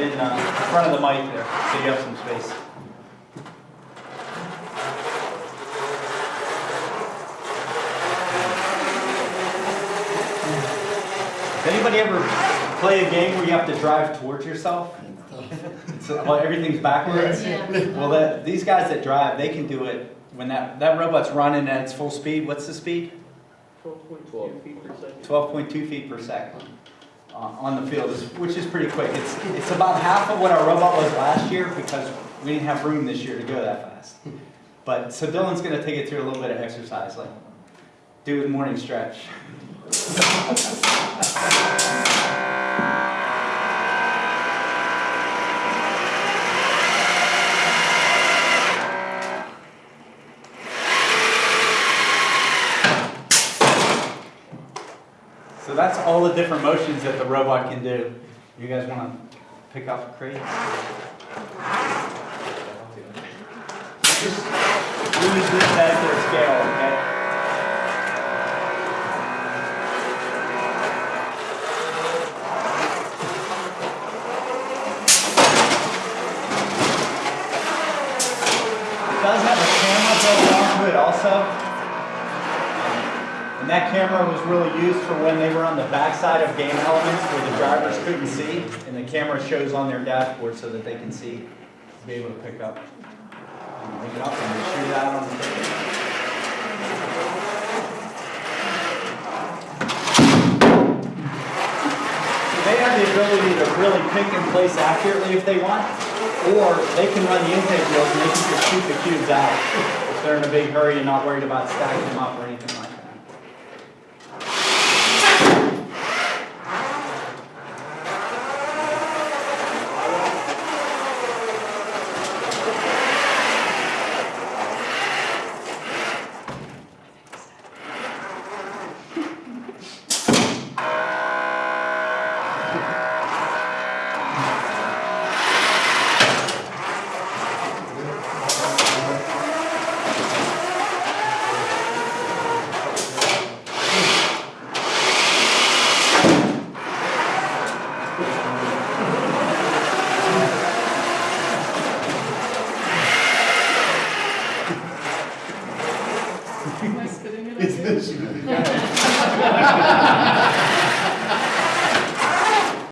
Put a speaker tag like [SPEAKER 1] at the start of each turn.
[SPEAKER 1] right in uh, front of the mic there, so you have some space. Does anybody ever play a game where you have to drive towards yourself? So, well, everything's backwards?
[SPEAKER 2] Yeah.
[SPEAKER 1] Well, that, these guys that drive, they can do it when that, that robot's running at its full speed. What's the speed?
[SPEAKER 3] Twelve point two feet per second.
[SPEAKER 1] 12.2 feet per second Uh, on the field, which is pretty quick. It's, it's about half of what our robot was last year because we didn't have room this year to go that fast. But, so Dylan's gonna take it through a little bit of exercise, like do a morning stretch. So that's all the different motions that the robot can do. You guys wanna pick up crates? Just use this as their scale, okay? It does have a camera built onto it also. That camera was really used for when they were on the backside of game elements where the drivers couldn't see. And the camera shows on their dashboard so that they can see, be able to pick up. and Pick it up and shoot it out on the table. They have the ability to really pick and place accurately if they want, or they can run the intake wheels and they can just shoot the cubes out if they're in a big hurry and not worried about stacking them up or anything Yeah.